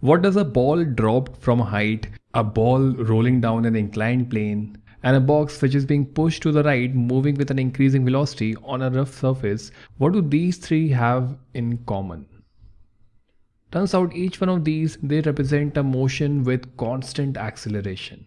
What does a ball dropped from a height, a ball rolling down an inclined plane, and a box which is being pushed to the right moving with an increasing velocity on a rough surface, what do these three have in common? Turns out each one of these, they represent a motion with constant acceleration.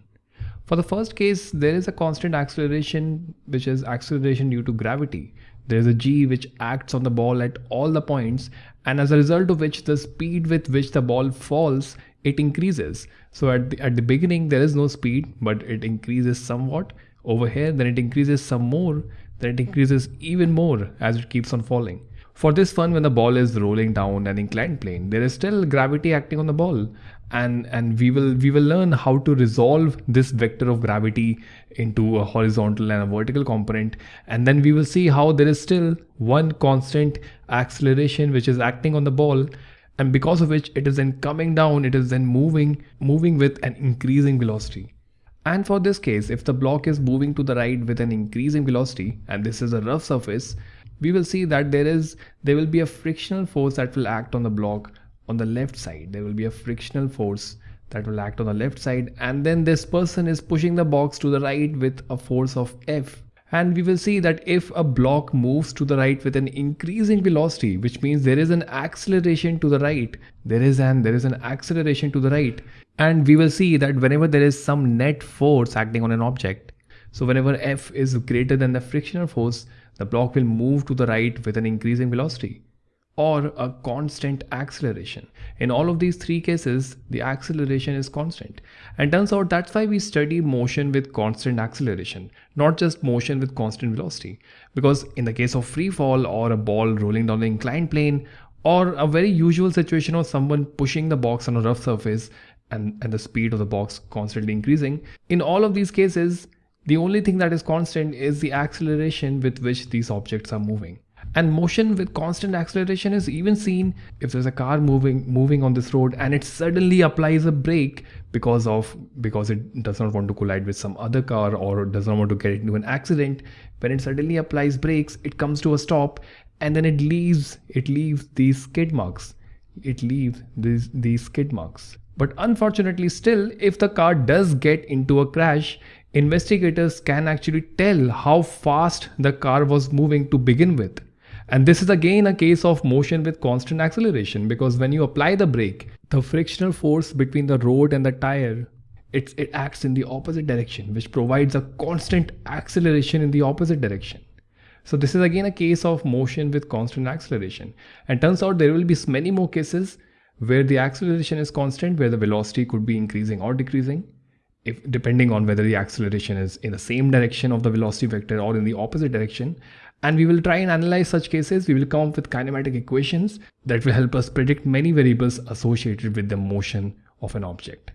For the first case, there is a constant acceleration which is acceleration due to gravity. There is a g which acts on the ball at all the points and as a result of which the speed with which the ball falls it increases. So at the, at the beginning there is no speed but it increases somewhat over here then it increases some more then it increases even more as it keeps on falling. For this fun when the ball is rolling down an inclined plane there is still gravity acting on the ball. And and we will we will learn how to resolve this vector of gravity into a horizontal and a vertical component. And then we will see how there is still one constant acceleration which is acting on the ball. And because of which it is then coming down it is then moving moving with an increasing velocity. And for this case if the block is moving to the right with an increasing velocity and this is a rough surface we will see that there is there will be a frictional force that will act on the block on the left side. There will be a frictional force that will act on the left side. And then this person is pushing the box to the right with a force of F. And we will see that if a block moves to the right with an increasing velocity which means there is an acceleration to the right there is an there is an acceleration to the right. And we will see that whenever there is some net force acting on an object so whenever F is greater than the frictional force the block will move to the right with an increasing velocity or a constant acceleration. In all of these three cases, the acceleration is constant. And turns out that's why we study motion with constant acceleration, not just motion with constant velocity. Because in the case of free fall or a ball rolling down an inclined plane, or a very usual situation of someone pushing the box on a rough surface and, and the speed of the box constantly increasing, in all of these cases, the only thing that is constant is the acceleration with which these objects are moving. And motion with constant acceleration is even seen if there's a car moving moving on this road and it suddenly applies a brake because of because it does not want to collide with some other car or does not want to get into an accident. When it suddenly applies brakes, it comes to a stop and then it leaves it leaves these skid marks. It leaves these these skid marks. But unfortunately still, if the car does get into a crash, investigators can actually tell how fast the car was moving to begin with. And this is again a case of motion with constant acceleration because when you apply the brake, the frictional force between the road and the tire, it, it acts in the opposite direction, which provides a constant acceleration in the opposite direction. So this is again a case of motion with constant acceleration. And turns out there will be many more cases where the acceleration is constant, where the velocity could be increasing or decreasing if depending on whether the acceleration is in the same direction of the velocity vector or in the opposite direction. And we will try and analyze such cases. We will come up with kinematic equations that will help us predict many variables associated with the motion of an object